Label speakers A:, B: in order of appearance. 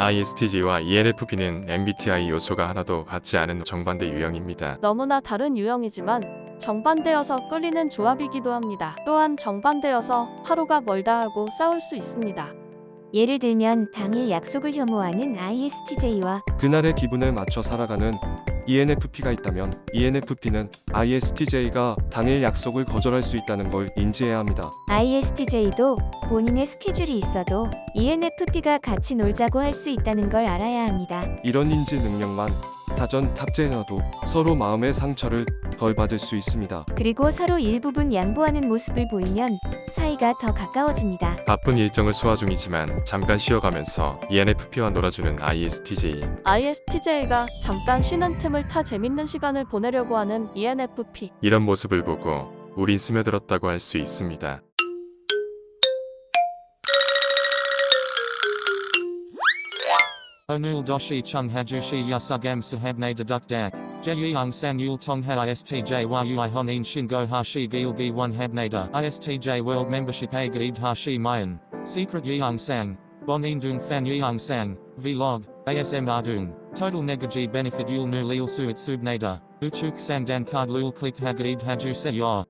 A: ISTJ와 ENFP는 MBTI 요소가 하나도 같지 않은 정반대 유형입니다.
B: 너무나 다른 유형이지만 정반대여서 끌리는 조합이기도 합니다. 또한 정반대여서 하루가 멀다 하고 싸울 수 있습니다.
C: 예를 들면 당일 약속을 혐오하는 ISTJ와
D: 그날의 기분에 맞춰 살아가는 ENFP가 있다면 ENFP는 ISTJ가 당일 약속을 거절할 수 있다는 걸 인지해야 합니다.
C: ISTJ도 본인의 스케줄이 있어도 ENFP가 같이 놀자고 할 수 있다는 걸 알아야 합니다.
D: 이런 인지 능력만 사전 탑재해놔도 서로 마음의 상처를 덜 받을 수 있습니다.
C: 그리고 서로 일부분 양보하는 모습을 보이면 사이가 더 가까워집니다.
A: 바쁜 일정을 소화 중이지만 잠깐 쉬어가면서 ENFP와 놀아주는 ISTJ.
B: ISTJ가 잠깐 쉬는 틈을 타 재밌는 시간을 보내려고 하는 ENFP.
A: 이런 모습을 보고 우린 스며들었다고 할 수 있습니다.
E: Onul doshi chung hajushi yasugam sahabne deduk dak. Jeyung sang yul tong ha istj yui honin shingo hashi gilgi one habnada. Istj world membership a gaib hashi mayan. Secret yeung sang. Bonin dung fan yeung sang. Vlog. ASM ardung. Total negaji benefit yul nu lil suit subnada. Uchuk sang dan card lul click hagaib haju se yor.